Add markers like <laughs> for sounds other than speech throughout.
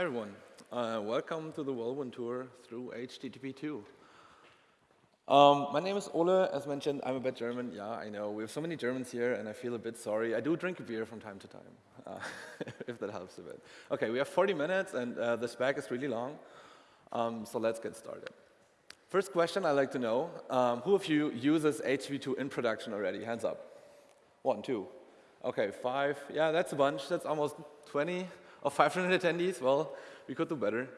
Hi everyone, uh, welcome to the Whirlwind Tour through HTTP2. Um, my name is Ole, as mentioned, I'm a bit German. Yeah, I know, we have so many Germans here and I feel a bit sorry. I do drink a beer from time to time, uh, <laughs> if that helps a bit. Okay, we have 40 minutes and uh, the spec is really long, um, so let's get started. First question I'd like to know, um, who of you uses HTTP2 in production already? Hands up. One, two. Okay, five. Yeah, that's a bunch. That's almost 20 or 500 attendees. Well, we could do better.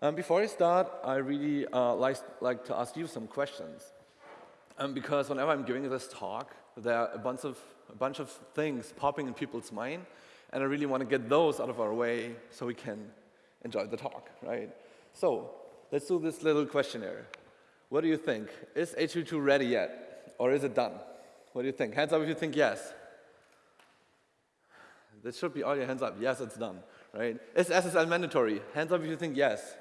Um, before I start, I really uh, like, like to ask you some questions. Um, because whenever I'm giving this talk, there are a bunch, of, a bunch of things popping in people's mind, and I really want to get those out of our way so we can enjoy the talk, right? So Let's do this little questionnaire. What do you think? Is H2 ready yet? Or is it done? What do you think? Hands up if you think yes. This should be all your hands up. Yes, it's done, right? Is SSL mandatory? Hands up if you think yes.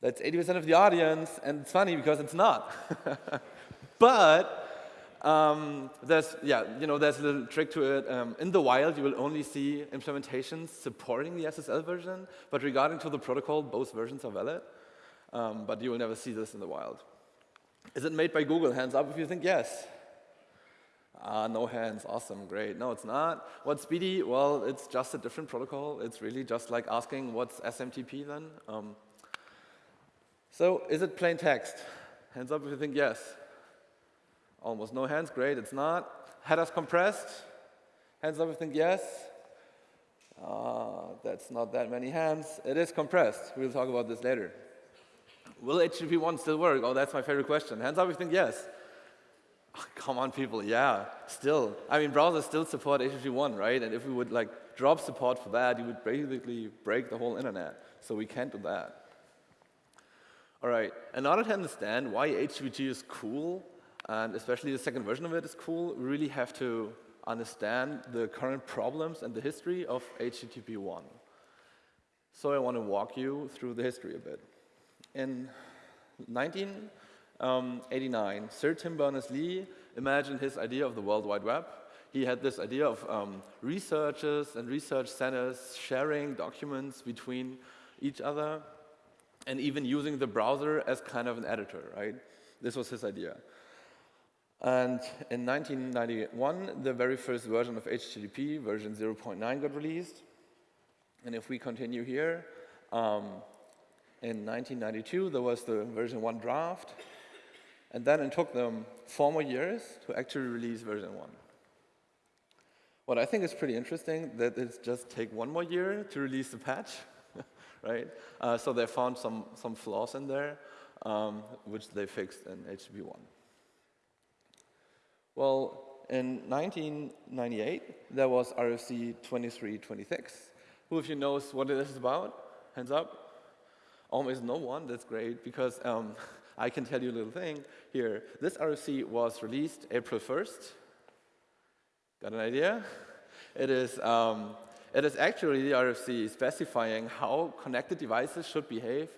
That's 80% of the audience, and it's funny because it's not. <laughs> but um, there's, yeah, you know, there's a little trick to it. Um, in the wild, you will only see implementations supporting the SSL version, but regarding to the protocol, both versions are valid. Um, but you will never see this in the wild. Is it made by Google? Hands up if you think yes. Ah, no hands, awesome, great. No, it's not. What's BD? Well, it's just a different protocol. It's really just like asking what's SMTP then. Um, so is it plain text? Hands up if you think yes. Almost no hands, great, it's not. Headers compressed, hands up if you think yes. Uh, that's not that many hands. It is compressed, we'll talk about this later. Will HTTP 1 still work? Oh, that's my favorite question. Hands up if you think yes. <laughs> Come on, people, yeah, still. I mean, browsers still support HTTP 1, right? And if we would like drop support for that, you would basically break the whole internet. So we can't do that. All right, in order to understand why HTTP is cool, and especially the second version of it is cool. We really have to understand the current problems and the history of HTTP 1. So I want to walk you through the history a bit. In 1989, um, Sir Tim Berners-Lee imagined his idea of the World Wide Web. He had this idea of um, researchers and research centers sharing documents between each other and even using the browser as kind of an editor, right? This was his idea. And in 1991, the very first version of HTTP, version 0.9, got released. And if we continue here, um, in 1992, there was the version 1 draft. And then it took them four more years to actually release version 1. What I think is pretty interesting, that it's just take one more year to release the patch, <laughs> right? Uh, so they found some, some flaws in there, um, which they fixed in HTTP 1. Well, in 1998, there was RFC 2326. Who of you knows what it is about? Hands up. Almost no one, that's great, because um, <laughs> I can tell you a little thing here. This RFC was released April 1st. Got an idea? It is, um, it is actually the RFC specifying how connected devices should behave,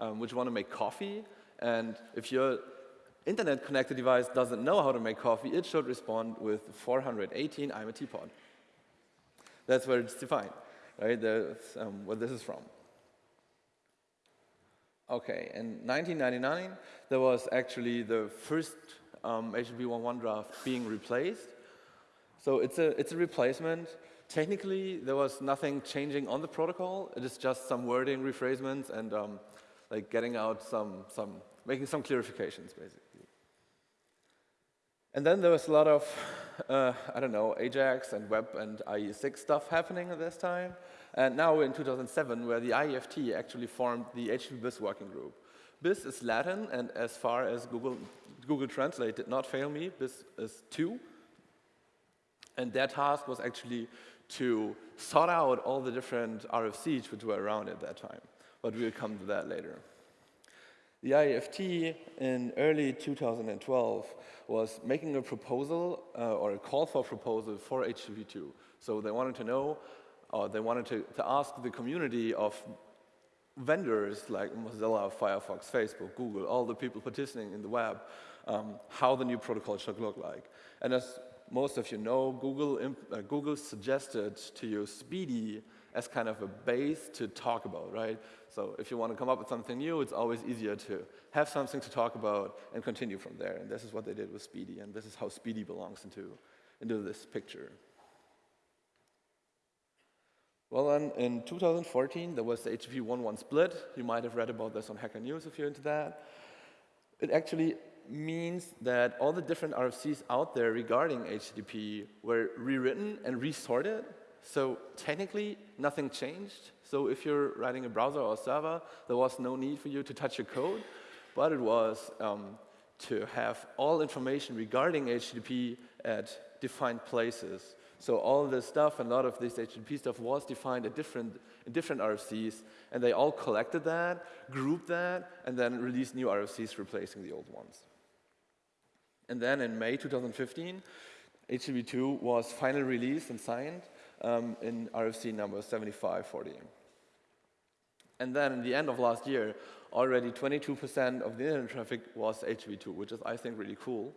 um, which want to make coffee. And if you're internet-connected device doesn't know how to make coffee, it should respond with 418 I'm a teapot. That's where it's defined, right? That's um, where this is from. Okay, in 1999, there was actually the first um, HTTP 1.1 draft being replaced. So it's a, it's a replacement. Technically, there was nothing changing on the protocol. It is just some wording rephrasements, and um, like getting out some, some, making some clarifications, basically. And then there was a lot of, uh, I don't know, Ajax and web and IE6 stuff happening at this time. And now in 2007, where the IEFT actually formed the HTTP BIS working group. BIS is Latin, and as far as Google, Google Translate did not fail me, BIS is two. And their task was actually to sort out all the different RFCs which were around at that time. But we'll come to that later. The IEFT in early 2012 was making a proposal uh, or a call for proposal for HTTP2. So they wanted to know, or they wanted to, to ask the community of vendors like Mozilla, Firefox, Facebook, Google, all the people participating in the web, um, how the new protocol should look like. And as most of you know, Google, uh, Google suggested to use SPDY as kind of a base to talk about, right? So if you want to come up with something new, it's always easier to have something to talk about and continue from there. And this is what they did with SPDY, and this is how SPDY belongs into, into this picture. Well, then in 2014, there was the HTTP 1.1 split. You might have read about this on Hacker News if you're into that. It actually means that all the different RFCs out there regarding HTTP were rewritten and resorted so technically, nothing changed. So if you're writing a browser or a server, there was no need for you to touch your code, but it was um, to have all information regarding HTTP at defined places. So all this stuff, and a lot of this HTTP stuff was defined at different, in different RFCs, and they all collected that, grouped that, and then released new RFCs replacing the old ones. And then in May 2015, HTTP2 was finally released and signed, um, in RFC number 7540. And then in the end of last year, already 22% of the internet traffic was HTTP2, which is, I think, really cool.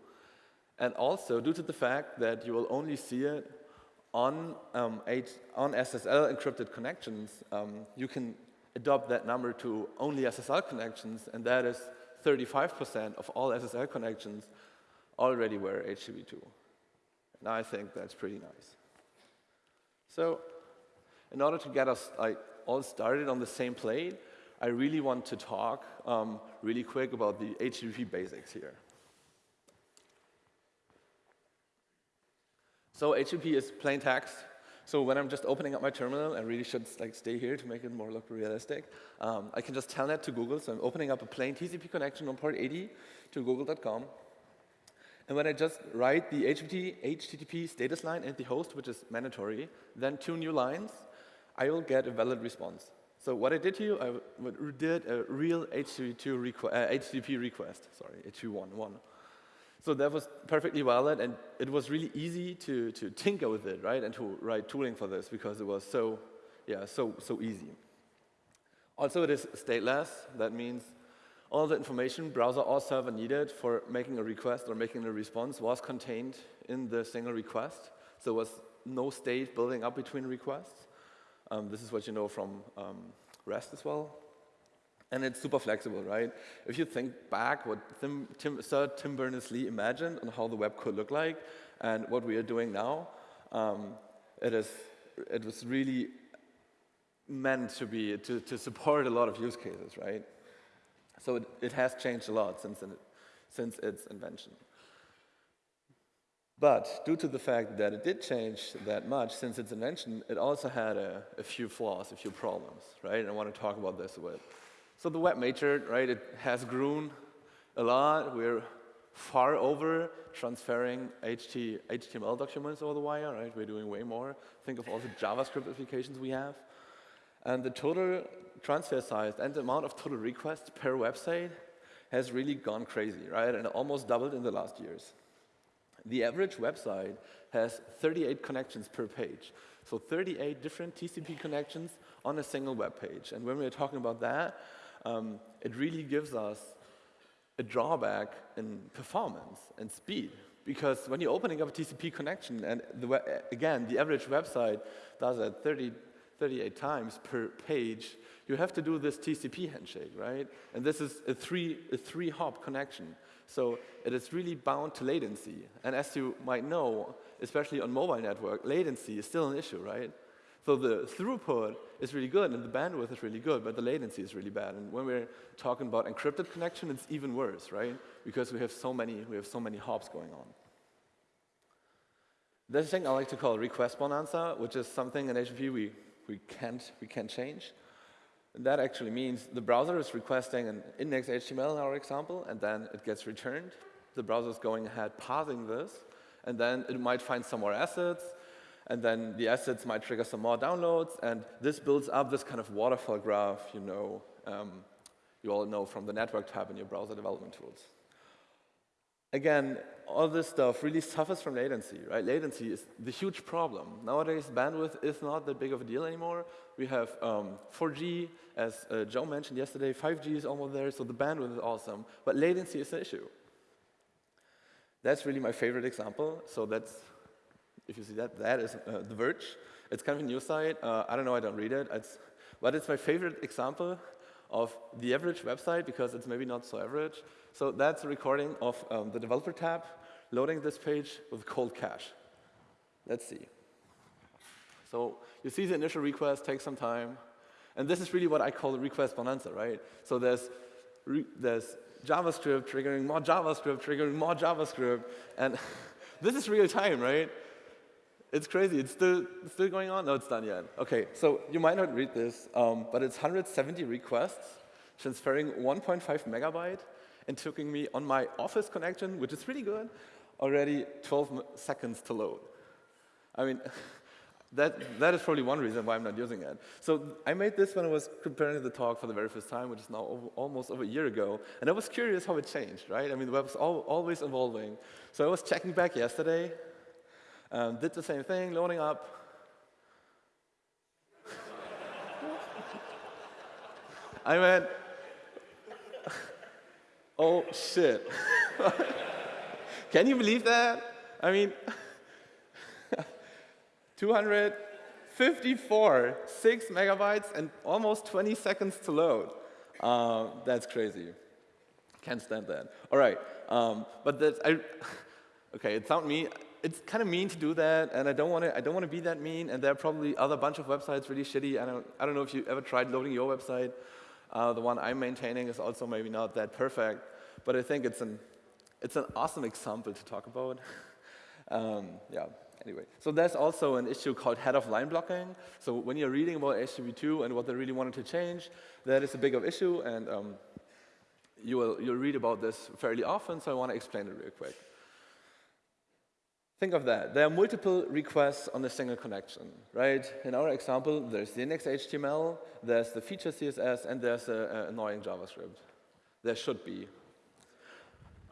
And also, due to the fact that you will only see it on, um, H on SSL encrypted connections, um, you can adopt that number to only SSL connections, and that is 35% of all SSL connections already were HTTP2. And I think that's pretty nice. So in order to get us like, all started on the same plate, I really want to talk um, really quick about the HTTP basics here. So HTTP is plain text. So when I'm just opening up my terminal, I really should like stay here to make it more look realistic. Um, I can just tell that to Google. So I'm opening up a plain TCP connection on port 80 to google.com. And when I just write the HTTP, HTTP status line and the host, which is mandatory, then two new lines, I will get a valid response. So what I did here, I did a real HTTP, requ uh, HTTP request, sorry, HTTP1. So that was perfectly valid, and it was really easy to, to tinker with it, right, and to write tooling for this because it was so, yeah, so, so easy. Also, it is stateless. That means all the information browser or server needed for making a request or making a response was contained in the single request. So there was no state building up between requests. Um, this is what you know from um, REST as well. And it's super flexible, right? If you think back what Tim, Tim, Sir Tim Berners-Lee imagined on how the web could look like and what we are doing now, um, it, is, it was really meant to be, to, to support a lot of use cases, right? So it, it has changed a lot since, since its invention. But due to the fact that it did change that much since its invention, it also had a, a, few flaws, a few problems, right? And I want to talk about this a bit. So the web matured, right? It has grown a lot. We're far over transferring HT, HTML documents over the wire, right? We're doing way more. Think of all the JavaScript applications we have. And the total transfer size and the amount of total requests per website has really gone crazy, right? And almost doubled in the last years. The average website has 38 connections per page. So 38 different TCP connections on a single web page. And when we're talking about that, um, it really gives us a drawback in performance and speed. Because when you're opening up a TCP connection, and the, again, the average website does that 30 38 times per page, you have to do this TCP handshake, right? And this is a three, a three hop connection. So it is really bound to latency. And as you might know, especially on mobile network, latency is still an issue, right? So the throughput is really good and the bandwidth is really good, but the latency is really bad. And when we're talking about encrypted connection, it's even worse, right? Because we have so many, we have so many hops going on. This thing I like to call request bonanza, which is something in HTTP we we can't, we can't change. And that actually means the browser is requesting an index HTML in our example, and then it gets returned. The browser is going ahead parsing this, and then it might find some more assets, and then the assets might trigger some more downloads, and this builds up this kind of waterfall graph you know, um, you all know from the network tab in your browser development tools. Again, all this stuff really suffers from latency, right? Latency is the huge problem. Nowadays, bandwidth is not that big of a deal anymore. We have um, 4G, as uh, Joe mentioned yesterday, 5G is almost there, so the bandwidth is awesome. But latency is an issue. That's really my favorite example. So that's if you see that, that is uh, The Verge. It's kind of a news site. Uh, I don't know, I don't read it. It's, but it's my favorite example of the average website because it's maybe not so average. So that's a recording of um, the developer tab loading this page with cold cache. Let's see. So you see the initial request takes some time. And this is really what I call request bonanza, right? So there's, there's JavaScript triggering more JavaScript, triggering more JavaScript. And <laughs> this is real time, right? It's crazy. It's still, still going on? No, it's done yet. OK, so you might not read this, um, but it's 170 requests transferring 1.5 megabyte and taking me on my Office connection, which is really good, already 12 seconds to load. I mean, <laughs> that, that is probably one reason why I'm not using it. So I made this when I was preparing the talk for the very first time, which is now over, almost over a year ago. And I was curious how it changed, right? I mean, the web was all, always evolving. So I was checking back yesterday, um, did the same thing, loading up. I went, <laughs> oh, shit. <laughs> Can you believe that? I mean, <laughs> 254, 6 megabytes, and almost 20 seconds to load. Uh, that's crazy. Can't stand that. All right, um, but that's, I, okay, it's not me. It's kind of mean to do that, and I don't want to. I don't want to be that mean. And there are probably other bunch of websites really shitty. I don't. I don't know if you ever tried loading your website. Uh, the one I'm maintaining is also maybe not that perfect, but I think it's an it's an awesome example to talk about. <laughs> um, yeah. Anyway, so there's also an issue called head of line blocking. So when you're reading about HTTP2 and what they really wanted to change, that is a big of issue, and um, you will you'll read about this fairly often. So I want to explain it real quick. Think of that. There are multiple requests on a single connection, right? In our example, there's the index HTML, there's the feature CSS, and there's an annoying JavaScript. There should be.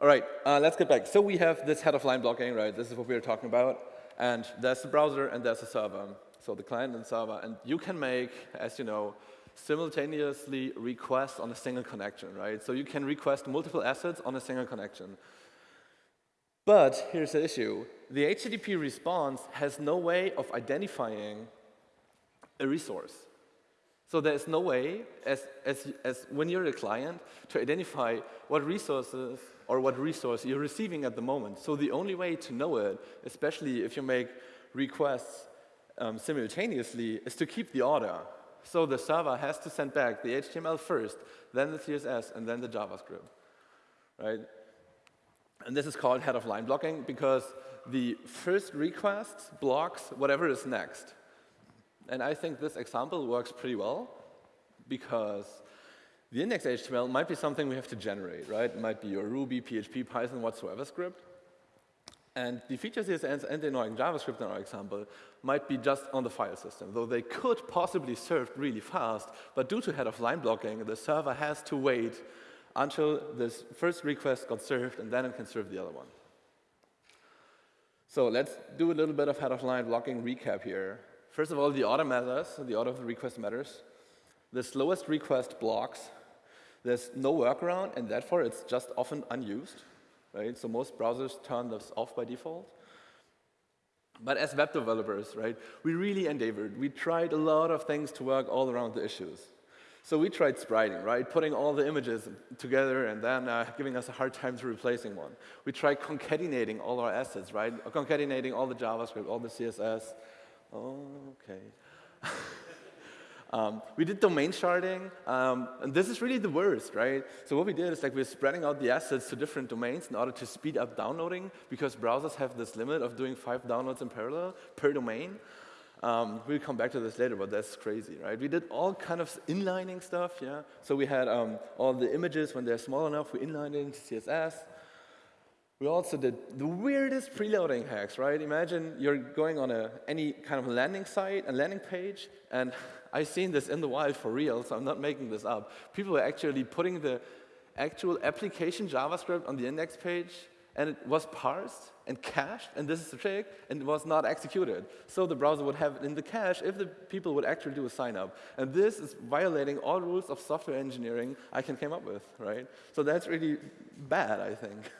All right, uh, let's get back. So we have this head of line blocking, right? This is what we were talking about. And there's the browser and there's the server. So the client and server. And you can make, as you know, simultaneously requests on a single connection, right? So you can request multiple assets on a single connection. But here's the issue. The HTTP response has no way of identifying a resource. So there's no way, as, as, as when you're a client, to identify what resources or what resource you're receiving at the moment. So the only way to know it, especially if you make requests um, simultaneously, is to keep the order. So the server has to send back the HTML first, then the CSS, and then the JavaScript, right? And this is called head of line blocking because the first request blocks whatever is next. And I think this example works pretty well because the index HTML might be something we have to generate, right? It might be your Ruby, PHP, Python, whatsoever script. And the feature CSS and the annoying JavaScript in our example might be just on the file system, though they could possibly serve really fast, but due to head of line blocking, the server has to wait until this first request got served, and then it can serve the other one. So let's do a little bit of head of line blocking recap here. First of all, the order matters, the order of the request matters. The slowest request blocks. There's no workaround, and therefore it's just often unused. Right? So most browsers turn this off by default. But as web developers, right, we really endeavored. We tried a lot of things to work all around the issues. So we tried spriting, right, putting all the images together and then uh, giving us a hard time to replacing one. We tried concatenating all our assets, right, concatenating all the JavaScript, all the CSS, okay. <laughs> um, we did domain sharding, um, and this is really the worst, right? So what we did is like we're spreading out the assets to different domains in order to speed up downloading, because browsers have this limit of doing five downloads in parallel per domain. Um, we'll come back to this later, but that's crazy, right? We did all kind of inlining stuff, yeah? So we had um, all the images, when they're small enough, we inlined it into CSS. We also did the weirdest preloading hacks, right? Imagine you're going on a, any kind of landing site, a landing page, and <laughs> I've seen this in the wild for real, so I'm not making this up. People were actually putting the actual application JavaScript on the index page, and it was parsed and cached, and this is the trick, and it was not executed. So the browser would have it in the cache if the people would actually do a sign up. And this is violating all rules of software engineering I can come up with, right? So that's really bad, I think. <laughs>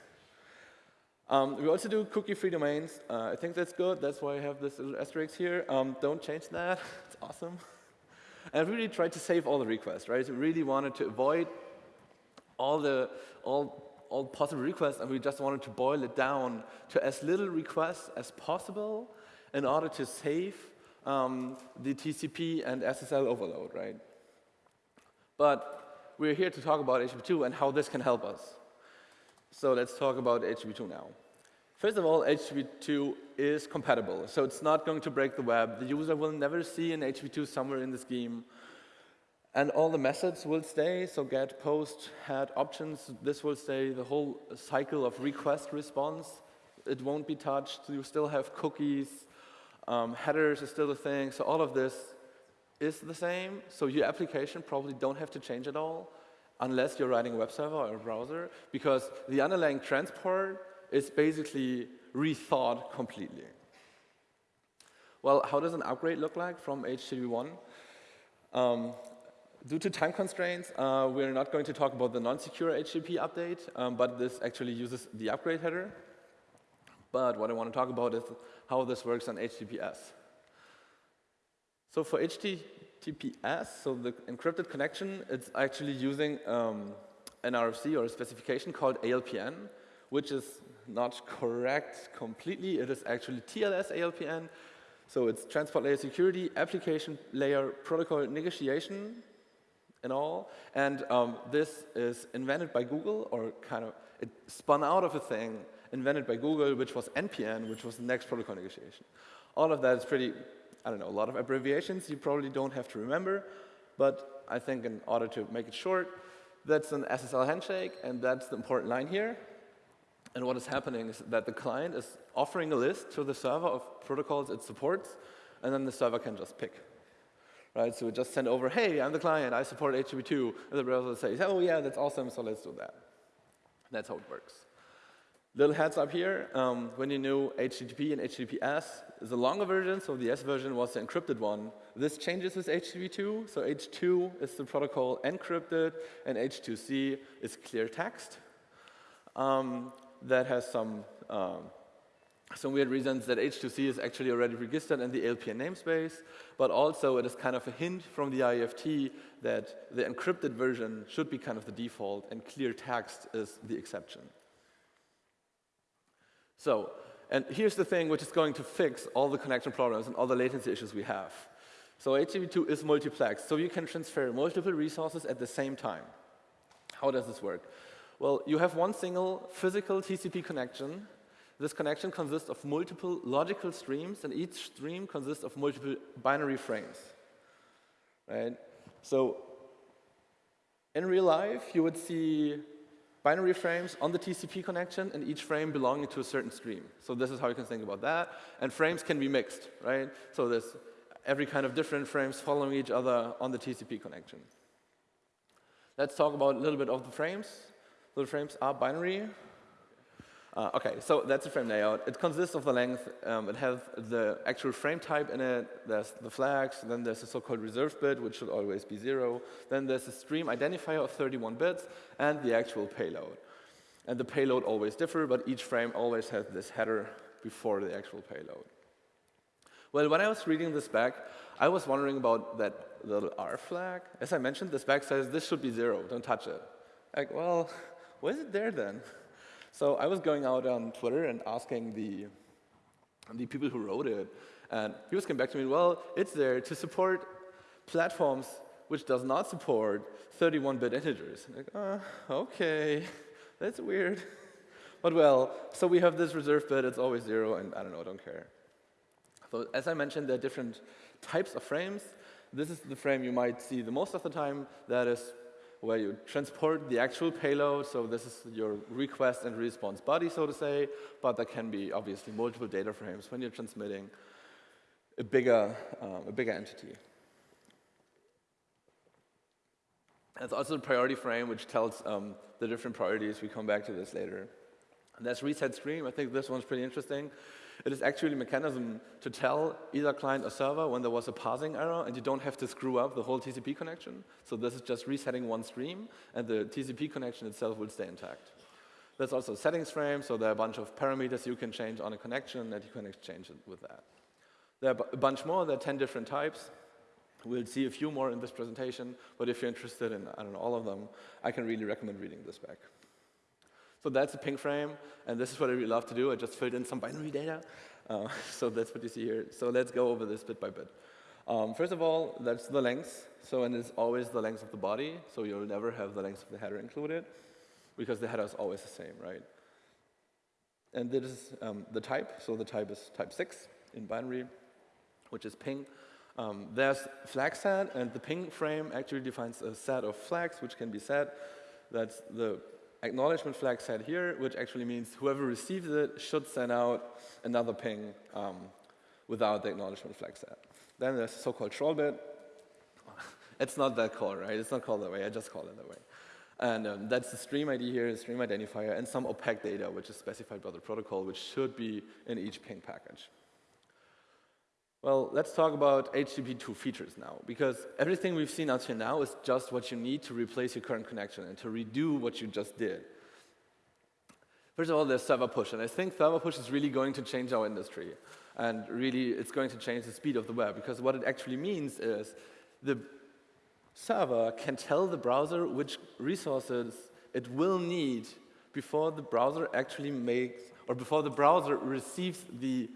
Um, we also do cookie-free domains. Uh, I think that's good. That's why I have this little asterisk here. Um, don't change that. <laughs> it's awesome. <laughs> And I really tried to save all the requests, right? So we really wanted to avoid all the all all possible requests, and we just wanted to boil it down to as little requests as possible in order to save um, the TCP and SSL overload, right? But we're here to talk about HTTP2 and how this can help us. So let's talk about HTTP2 now. First of all, HTTP2 is compatible, so it's not going to break the web. The user will never see an HTTP2 somewhere in the scheme. And all the methods will stay, so get, post, head, options, this will stay, the whole cycle of request response, it won't be touched. You still have cookies, um, headers is still a thing, so all of this is the same. So your application probably don't have to change at all unless you're writing a web server or a browser, because the underlying transport is basically rethought completely. Well, how does an upgrade look like from HTTP 1? Um, due to time constraints, uh, we're not going to talk about the non-secure HTTP update, um, but this actually uses the upgrade header. But what I want to talk about is how this works on HTTPS. So for HTTPS, so the encrypted connection, it's actually using um, an RFC or a specification called ALPN, which is not correct completely. It is actually TLS ALPN. So it's transport layer security, application layer protocol negotiation and all. And um, this is invented by Google, or kind of, it spun out of a thing invented by Google, which was NPN, which was the next protocol negotiation. All of that is pretty I don't know, a lot of abbreviations you probably don't have to remember, but I think in order to make it short, that's an SSL handshake, and that's the important line here. And what is happening is that the client is offering a list to the server of protocols it supports, and then the server can just pick. Right, so we just send over, hey, I'm the client, I support HTTP2, and the browser says, oh yeah, that's awesome, so let's do that. That's how it works. Little heads up here, um, when you knew HTTP and HTTPS is a longer version, so the S version was the encrypted one. This changes with HTTP2, so H2 is the protocol encrypted, and H2C is clear text. Um, that has some, um, some weird reasons that H2C is actually already registered in the ALPN namespace, but also it is kind of a hint from the IFT that the encrypted version should be kind of the default, and clear text is the exception. So, and here's the thing which is going to fix all the connection problems and all the latency issues we have. So HTTP2 is multiplex, so you can transfer multiple resources at the same time. How does this work? Well, you have one single physical TCP connection. This connection consists of multiple logical streams, and each stream consists of multiple binary frames. Right? So in real life, you would see binary frames on the TCP connection and each frame belonging to a certain stream. So this is how you can think about that. And frames can be mixed, right? So there's every kind of different frames following each other on the TCP connection. Let's talk about a little bit of the frames. The frames are binary. Uh, okay, so that's the frame layout. It consists of the length. Um, it has the actual frame type in it. There's the flags. Then there's a so-called reserve bit, which should always be zero. Then there's a stream identifier of 31 bits and the actual payload. And the payload always differ, but each frame always has this header before the actual payload. Well, when I was reading this back, I was wondering about that little R flag. As I mentioned, the spec says this should be zero, don't touch it. Like, well, <laughs> why is it there then? So I was going out on Twitter and asking the, the people who wrote it, and he was coming back to me, well, it's there to support platforms which does not support 31-bit integers. Like, uh, okay, <laughs> that's weird. But well, so we have this reserved bit, it's always zero, and I don't know, I don't care. So as I mentioned, there are different types of frames. This is the frame you might see the most of the time. That is where you transport the actual payload. So this is your request and response body, so to say. But there can be obviously multiple data frames when you're transmitting a bigger, um, a bigger entity. There's also the priority frame, which tells um, the different priorities. We come back to this later. And there's reset stream. I think this one's pretty interesting. It is actually a mechanism to tell either client or server when there was a parsing error and you don't have to screw up the whole TCP connection. So this is just resetting one stream and the TCP connection itself will stay intact. There's also settings frame, so there are a bunch of parameters you can change on a connection and you can exchange it with that. There are a bunch more, there are 10 different types. We'll see a few more in this presentation, but if you're interested in, I don't know, all of them, I can really recommend reading this back. So that's a ping frame, and this is what I really love to do. I just filled in some binary data. Uh, <laughs> so that's what you see here. So let's go over this bit by bit. Um, first of all, that's the length. So, and it's always the length of the body. So you'll never have the length of the header included, because the header is always the same, right? And this is um, the type. So the type is type 6 in binary, which is ping. Um, there's flag set, and the ping frame actually defines a set of flags which can be set. That's the acknowledgement flag set here, which actually means whoever receives it should send out another ping um, without the acknowledgement flag set. Then there's the so-called troll bit. <laughs> It's not that called, right? It's not called that way. I just call it that way. And um, that's the stream ID here, the stream identifier, and some opaque data, which is specified by the protocol, which should be in each ping package. Well, let's talk about HTTP2 features now, because everything we've seen until now is just what you need to replace your current connection and to redo what you just did. First of all, there's server push, and I think server push is really going to change our industry. And really, it's going to change the speed of the web, because what it actually means is the server can tell the browser which resources it will need before the browser actually makes, or before the browser receives the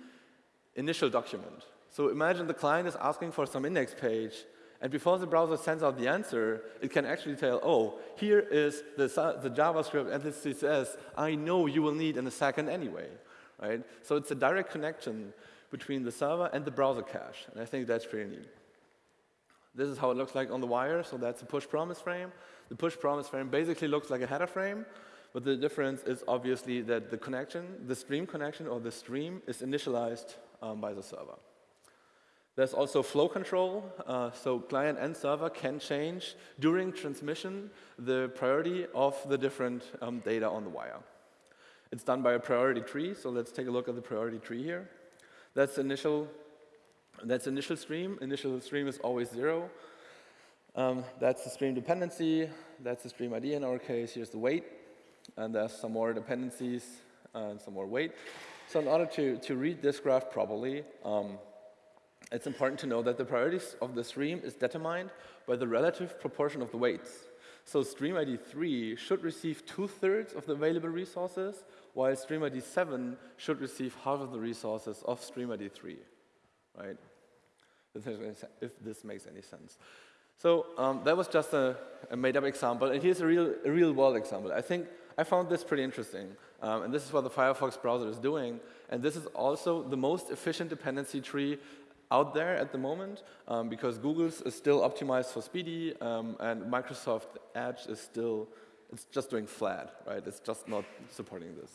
initial document. So imagine the client is asking for some index page, and before the browser sends out the answer, it can actually tell, oh, here is the, the JavaScript and the CSS I know you will need in a second anyway. Right? So it's a direct connection between the server and the browser cache, and I think that's pretty neat. This is how it looks like on the wire, so that's a push promise frame. The push promise frame basically looks like a header frame, but the difference is obviously that the connection, the stream connection or the stream is initialized um, by the server. There's also flow control, uh, so client and server can change during transmission the priority of the different um, data on the wire. It's done by a priority tree, so let's take a look at the priority tree here. That's initial, that's initial stream. Initial stream is always zero. Um, that's the stream dependency. That's the stream ID in our case. Here's the weight. And there's some more dependencies and some more weight. So in order to, to read this graph properly, um, it's important to know that the priorities of the stream is determined by the relative proportion of the weights. So stream ID 3 should receive two-thirds of the available resources, while stream ID 7 should receive half of the resources of stream ID 3, right? If this makes any sense. So um, that was just a, a made-up example, and here's a real, a real-world example. I think I found this pretty interesting, um, and this is what the Firefox browser is doing, and this is also the most efficient dependency tree out there at the moment um, because Google's is still optimized for SPDY um, and Microsoft Edge is still, it's just doing flat, right? It's just not supporting this.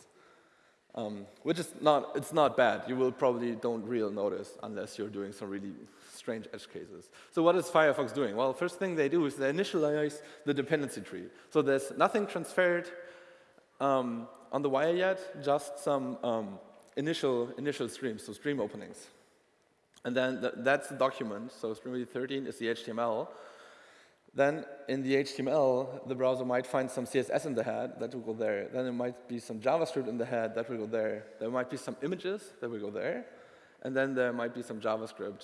Um, which is not, it's not bad. You will probably don't real notice unless you're doing some really strange edge cases. So what is Firefox doing? Well, first thing they do is they initialize the dependency tree. So there's nothing transferred um, on the wire yet, just some um, initial, initial streams, so stream openings. And then th that's the document. So Stream 13 is the HTML. Then in the HTML, the browser might find some CSS in the head, that will go there. Then there might be some JavaScript in the head, that will go there. There might be some images, that will go there. And then there might be some JavaScript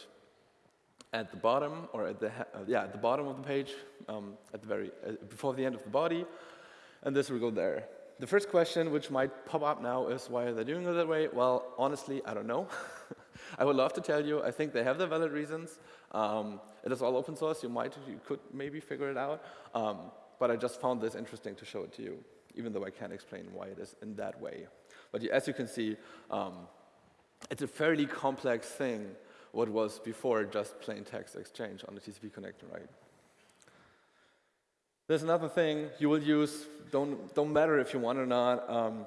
at the bottom, or at the, uh, yeah, at the bottom of the page, um, at the very, uh, before the end of the body. And this will go there. The first question which might pop up now is why are they doing it that way? Well, honestly, I don't know. <laughs> I would love to tell you, I think they have their valid reasons. Um, it is all open source, you might, you could maybe figure it out. Um, but I just found this interesting to show it to you, even though I can't explain why it is in that way. But as you can see, um, it's a fairly complex thing what was before just plain text exchange on the TCP connector, right? There's another thing you will use, don't, don't matter if you want or not, um,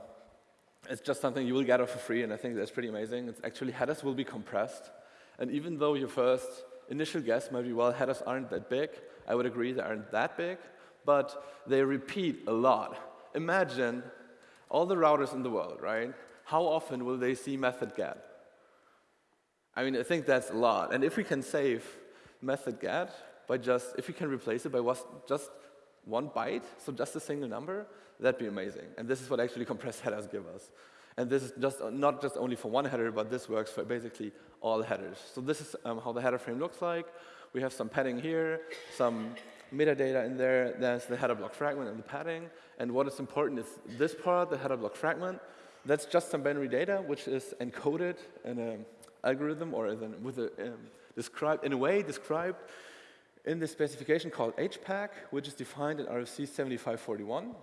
it's just something you will get it for free, and I think that's pretty amazing. It's actually headers will be compressed. And even though your first initial guess might be, well, headers aren't that big, I would agree they aren't that big, but they repeat a lot. Imagine all the routers in the world, right? How often will they see method get? I mean, I think that's a lot. And if we can save method get by just, if we can replace it by just one byte, so just a single number, that'd be amazing. And this is what actually <laughs> compressed headers give us. And this is just not just only for one header, but this works for basically all headers. So this is um, how the header frame looks like. We have some padding here, some metadata in there. There's the header block fragment and the padding. And what is important is this part, the header block fragment. That's just some binary data, which is encoded in an algorithm or in, with a, um, described in a way described in the specification called HPACK, which is defined in RFC 7541.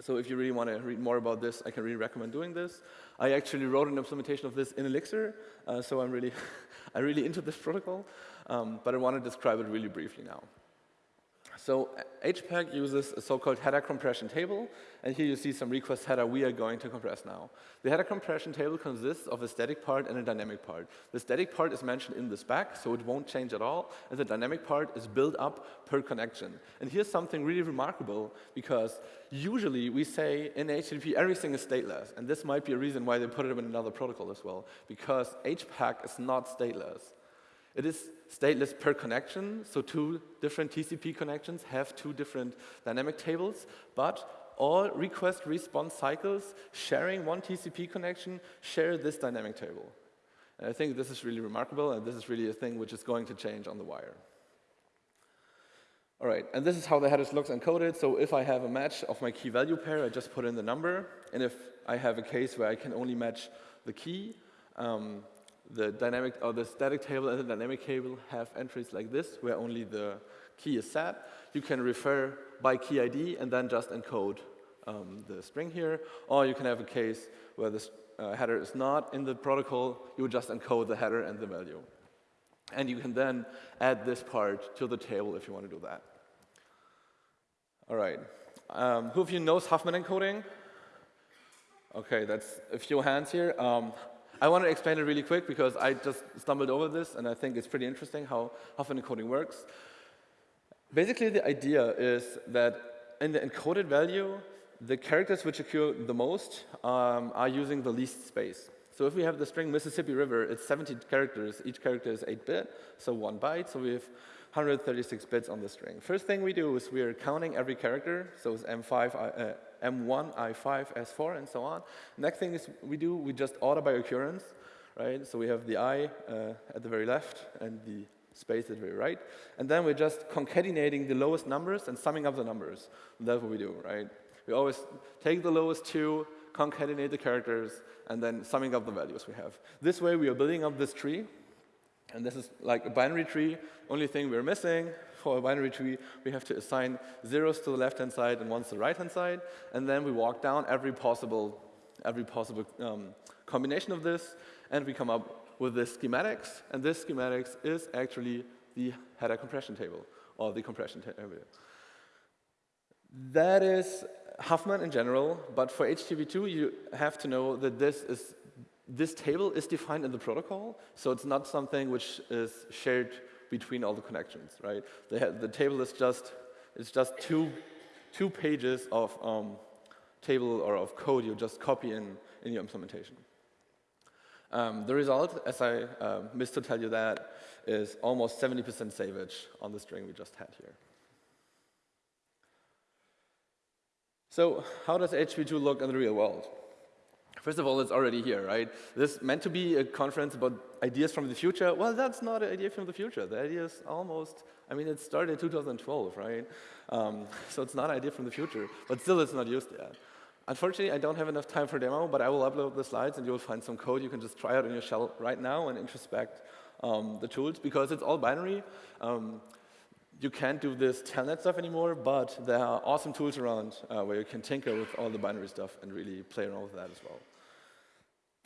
So if you really want to read more about this, I can really recommend doing this. I actually wrote an implementation of this in Elixir, uh, so I'm really, <laughs> I'm really into this protocol, um, but I want to describe it really briefly now. So uh, HPACK uses a so-called header compression table, and here you see some request header we are going to compress now. The header compression table consists of a static part and a dynamic part. The static part is mentioned in the spec, so it won't change at all, and the dynamic part is built up per connection. And here's something really remarkable, because usually we say in HTTP everything is stateless, and this might be a reason why they put it in another protocol as well, because HPACK is not stateless. It is stateless per connection, so two different TCP connections have two different dynamic tables, but all request response cycles sharing one TCP connection share this dynamic table. And I think this is really remarkable, and this is really a thing which is going to change on the wire. All right, and this is how the headers looks encoded. So if I have a match of my key value pair, I just put in the number. And if I have a case where I can only match the key, um, the dynamic or the static table and the dynamic table have entries like this, where only the key is set. You can refer by key ID and then just encode um, the string here. Or you can have a case where the uh, header is not in the protocol. You would just encode the header and the value. And you can then add this part to the table if you want to do that. All right. Um, who of you knows Huffman encoding? Okay, that's a few hands here. Um, I want to explain it really quick because I just stumbled over this and I think it's pretty interesting how Huffman encoding works. Basically, the idea is that in the encoded value, the characters which occur the most um, are using the least space. So if we have the string Mississippi River, it's 70 characters. Each character is 8-bit, so one byte. So we have 136 bits on the string. First thing we do is we are counting every character. So it's M5, uh, M1, I5, S4, and so on. Next thing is we do, we just order by occurrence, right? So we have the I uh, at the very left and the space at the very right. And then we're just concatenating the lowest numbers and summing up the numbers. That's what we do, right? We always take the lowest two, concatenate the characters, and then summing up the values we have. This way we are building up this tree, and this is like a binary tree. Only thing we're missing for a binary tree, we have to assign zeros to the left-hand side and ones to the right-hand side, and then we walk down every possible, every possible um, combination of this, and we come up with this schematics, and this schematics is actually the header compression table, or the compression table. That is Huffman in general, but for HTTP2, you have to know that this is this table is defined in the protocol, so it's not something which is shared between all the connections, right? The, the table is just, it's just two, two pages of um, table or of code you just copy in, in your implementation. Um, the result, as I uh, missed to tell you that, is almost 70% savage on the string we just had here. So how does HTTP2 look in the real world? First of all, it's already here, right? This meant to be a conference about ideas from the future. Well, that's not an idea from the future. The idea is almost, I mean, it started in 2012, right? Um, so it's not an idea from the future, but still it's not used yet. Unfortunately, I don't have enough time for demo, but I will upload the slides and you'll find some code you can just try out in your shell right now and introspect um, the tools because it's all binary. Um, you can't do this telnet stuff anymore, but there are awesome tools around uh, where you can tinker with all the binary stuff and really play around with that as well.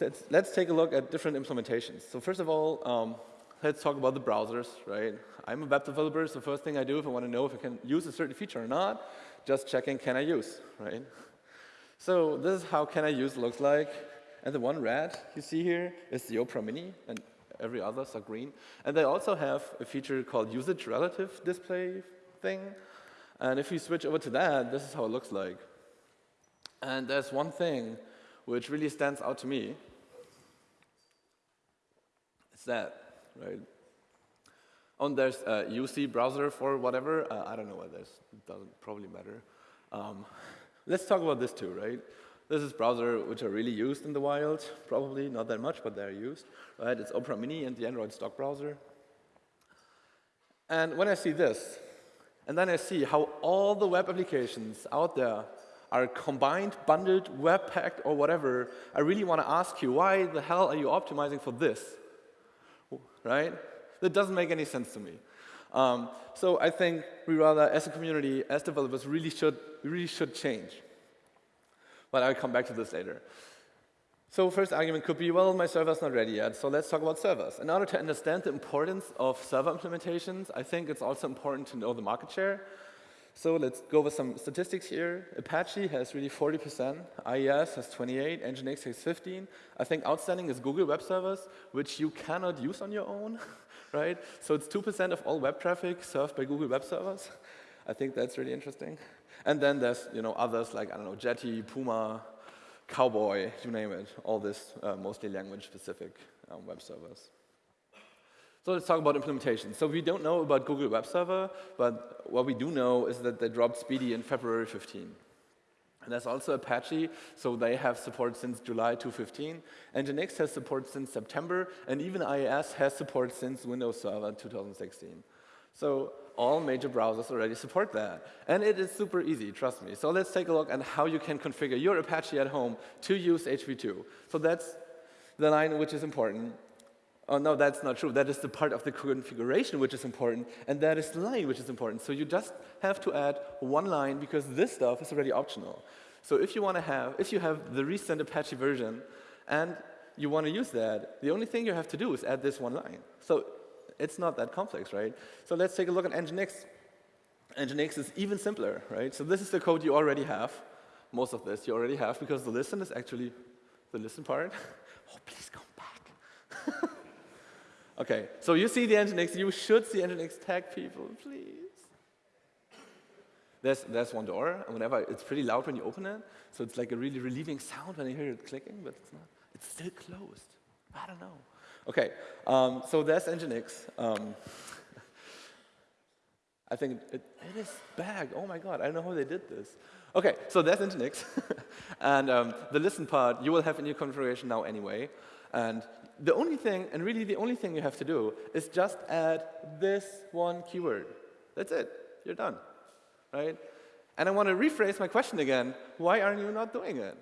Let's, let's take a look at different implementations. So first of all, um, let's talk about the browsers, right? I'm a web developer, so first thing I do if I want to know if I can use a certain feature or not, just checking can I use, right? So this is how can I use looks like. And the one red you see here is the Opera Mini, and every others are green. And they also have a feature called usage relative display thing. And if you switch over to that, this is how it looks like. And there's one thing which really stands out to me. That, right? And there's a UC browser for whatever. Uh, I don't know what this. Doesn't probably matter. Um, let's talk about this too, right? This is browser which are really used in the wild. Probably not that much, but they're used. Right? It's Opera Mini and the Android stock browser. And when I see this, and then I see how all the web applications out there are combined, bundled, web-packed, or whatever, I really want to ask you, why the hell are you optimizing for this? Right? That doesn't make any sense to me. Um, so I think we rather, as a community, as developers, really should, really should change. But I'll come back to this later. So first argument could be, well, my server's not ready yet, so let's talk about servers. In order to understand the importance of server implementations, I think it's also important to know the market share. So let's go over some statistics here. Apache has really 40%, IIS has 28, Nginx has 15. I think outstanding is Google Web Service, which you cannot use on your own, <laughs> right? So it's 2% of all web traffic served by Google Web Servers. I think that's really interesting. And then there's you know others like I don't know Jetty, Puma, Cowboy, you name it, all this uh, mostly language-specific um, web servers. So let's talk about implementation. So we don't know about Google Web Server, but what we do know is that they dropped SPDY in February 15. And there's also Apache, so they have support since July 2015. Nginx has support since September, and even IIS has support since Windows Server 2016. So all major browsers already support that. And it is super easy, trust me. So let's take a look at how you can configure your Apache at home to use HTTP2. So that's the line which is important. Oh, no, that's not true. That is the part of the configuration which is important, and that is the line which is important. So you just have to add one line because this stuff is already optional. So if you want to have, if you have the recent Apache version and you want to use that, the only thing you have to do is add this one line. So it's not that complex, right? So let's take a look at Nginx. Nginx is even simpler, right? So this is the code you already have. Most of this you already have because the listen is actually the listen part. <laughs> Oh, please come back. <laughs> okay, so you see the Nginx. You should see Nginx tag people, please. There's, there's one door, and whenever it's pretty loud when you open it, so it's like a really relieving sound when you hear it clicking, but it's not. It's still closed. I don't know. Okay, um, so there's Nginx. Um, <laughs> I think it, it is bag. Oh my god, I don't know how they did this. Okay, so there's Nginx. <laughs> and um, the listen part you will have in your configuration now anyway. And the only thing, and really the only thing you have to do, is just add this one keyword. That's it. You're done. Right? And I want to rephrase my question again. Why aren't you not doing it?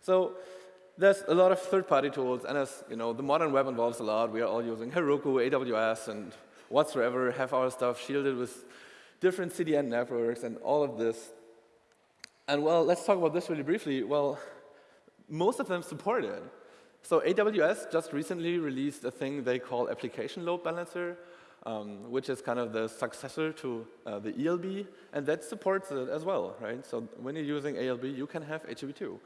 So there's a lot of third-party tools, and as you know, the modern web involves a lot. We are all using Heroku, AWS, and whatsoever, have our stuff shielded with different CDN networks and all of this. And well, let's talk about this really briefly. Well, most of them support it. So AWS just recently released a thing they call Application Load Balancer, um, which is kind of the successor to uh, the ELB, and that supports it as well, right? So when you're using ALB, you can have HTTP2.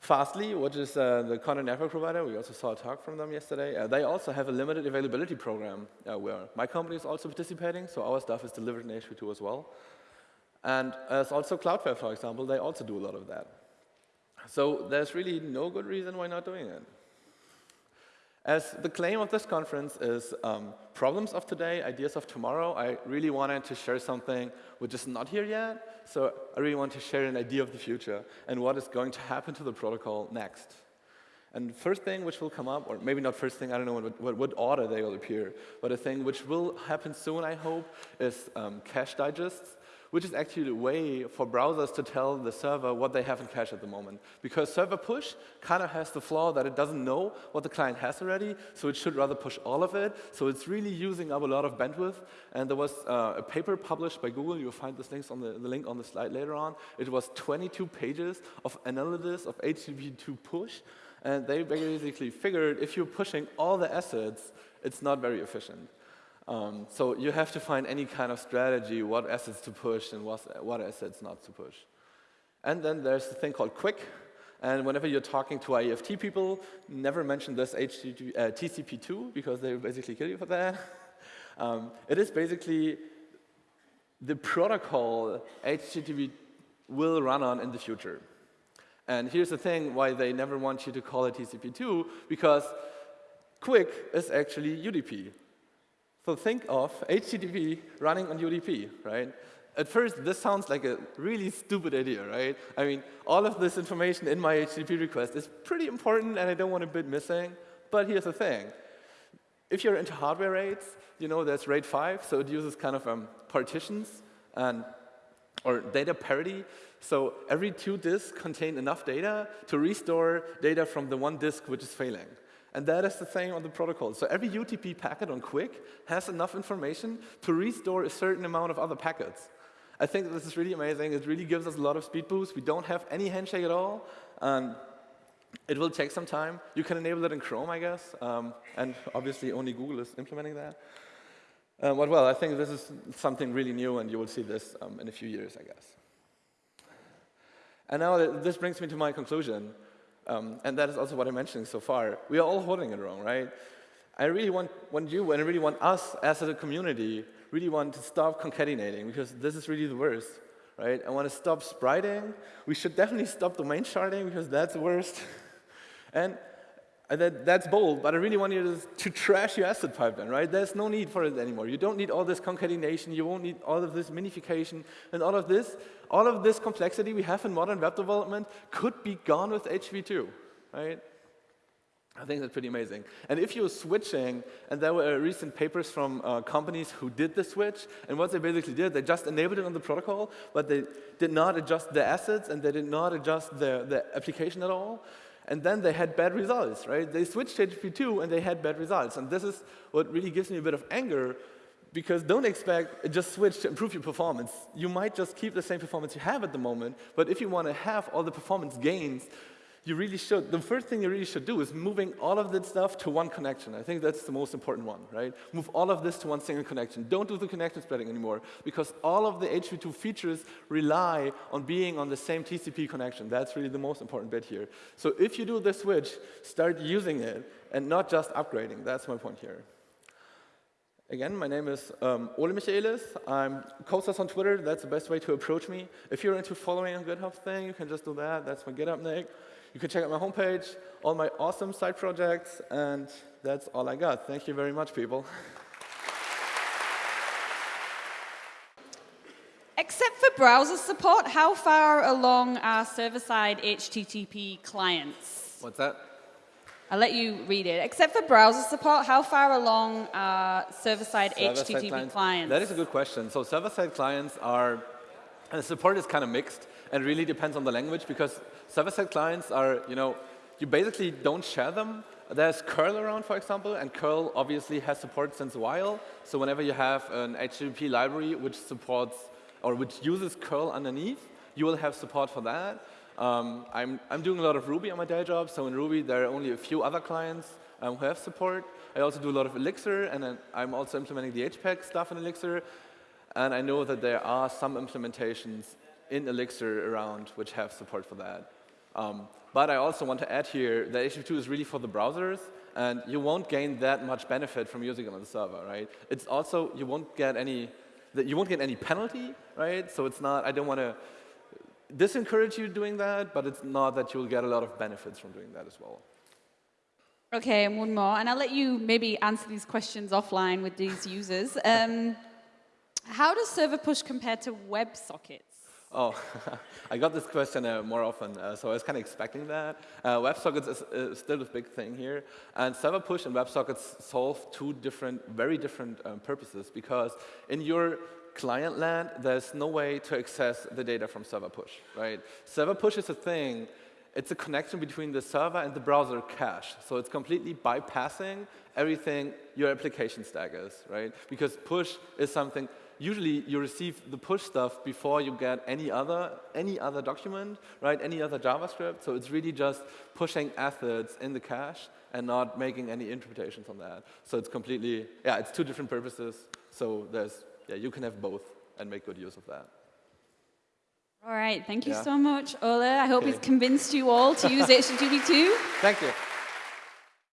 Fastly, which is uh, the content network provider, we also saw a talk from them yesterday. Uh, they also have a limited availability program uh, where my company is also participating, so our stuff is delivered in HTTP2 as well. And as also Cloudflare, for example, they also do a lot of that. So there's really no good reason why not doing it. As the claim of this conference is um, problems of today, ideas of tomorrow, I really wanted to share something which is not here yet. So I really want to share an idea of the future and what is going to happen to the protocol next. And first thing which will come up, or maybe not first thing, I don't know what, what, what order they will appear, but a thing which will happen soon, I hope, is um, cache digests which is actually a way for browsers to tell the server what they have in cache at the moment. Because server push kind of has the flaw that it doesn't know what the client has already, so it should rather push all of it. So it's really using up a lot of bandwidth. And there was uh, a paper published by Google. You'll find this links on the, the link on the slide later on. It was 22 pages of analysis of HTTP2 push. And they basically figured if you're pushing all the assets, it's not very efficient. Um, so you have to find any kind of strategy, what assets to push and what, what assets not to push. And then there's the thing called QUIC. And whenever you're talking to IETF people, never mention this HTTP, uh, TCP2 because they basically kill you for that. <laughs> um, it is basically the protocol HTTP will run on in the future. And here's the thing why they never want you to call it TCP2, because QUIC is actually UDP. So think of HTTP running on UDP, right? At first, this sounds like a really stupid idea, right? I mean, all of this information in my HTTP request is pretty important, and I don't want a bit missing. But here's the thing. If you're into hardware RAIDs, you know there's RAID 5, so it uses kind of um, partitions and or data parity. So every two disks contain enough data to restore data from the one disk which is failing. And that is the same on the protocol. So every UDP packet on QUIC has enough information to restore a certain amount of other packets. I think this is really amazing. It really gives us a lot of speed boost. We don't have any handshake at all. Um, it will take some time. You can enable it in Chrome, I guess. Um, and obviously, only Google is implementing that. Um, but well, I think this is something really new, and you will see this um, in a few years, I guess. And now this brings me to my conclusion. Um, and that is also what I'm mentioning so far. We are all holding it wrong, right? I really want, want you, and I really want us as a community, really want to stop concatenating, because this is really the worst, right? I want to stop spriting. We should definitely stop domain sharding, because that's the worst. <laughs> and that, that's bold, but I really want you to, to trash your asset pipeline, right? There's no need for it anymore. You don't need all this concatenation. You won't need all of this minification and all of this. All of this complexity we have in modern web development could be gone with HV2, right? I think that's pretty amazing. And if you're switching, and there were recent papers from uh, companies who did the switch, and what they basically did, they just enabled it on the protocol, but they did not adjust the assets, and they did not adjust the, the application at all and then they had bad results, right? They switched to HTTP2 and they had bad results. And this is what really gives me a bit of anger because don't expect just switch to improve your performance. You might just keep the same performance you have at the moment, but if you want to have all the performance gains you really should, the first thing you really should do is moving all of that stuff to one connection. I think that's the most important one, right? Move all of this to one single connection. Don't do the connection spreading anymore, because all of the HTTP2 features rely on being on the same TCP connection. That's really the most important bit here. So if you do the switch, start using it, and not just upgrading. That's my point here. Again, my name is um, Ole Michaelis. I'm Costas on Twitter. That's the best way to approach me. If you're into following a GitHub thing, you can just do that. That's my GitHub nick. You can check out my homepage, all my awesome side projects, and that's all I got. Thank you very much, people. Except for browser support, how far along are server-side HTTP clients? What's that? I'll let you read it. Except for browser support, how far along are server-side server HTTP clients? clients? That is a good question. So server-side clients are, and the support is kind of mixed and really depends on the language because server-side clients are, you know, you basically don't share them. There's curl around, for example, and curl obviously has support since a while. So whenever you have an HTTP library which supports or which uses curl underneath, you will have support for that. Um, I'm, I'm doing a lot of Ruby on my day job, so in Ruby there are only a few other clients um, who have support. I also do a lot of Elixir, and I'm also implementing the HPACK stuff in Elixir. And I know that there are some implementations in Elixir around which have support for that. Um, but I also want to add here that HTTP2 is really for the browsers, and you won't gain that much benefit from using it on the server, right? It's also, you won't get any, you won't get any penalty, right? So it's not, I don't want to disencourage you doing that, but it's not that you'll get a lot of benefits from doing that as well. Okay, and one more, and I'll let you maybe answer these questions offline with these users. <laughs> Um, how does server push compare to WebSockets? Oh, <laughs> I got this question uh, more often, uh, so I was kind of expecting that. Uh, WebSockets is, still a big thing here, and server push and WebSockets solve two different, very different um, purposes because in your client land, there's no way to access the data from server push, right? Server push is a thing, it's a connection between the server and the browser cache. So it's completely bypassing everything your application stack is, right? Because push is something usually you receive the push stuff before you get any other, any other document, right? Any other JavaScript. So it's really just pushing assets in the cache and not making any interpretations on that. So it's completely, yeah, it's two different purposes. So there's, yeah, you can have both and make good use of that. All right, thank you yeah. so much, Ole. I hope okay. convinced you all to use <laughs> HTTP2. Thank you.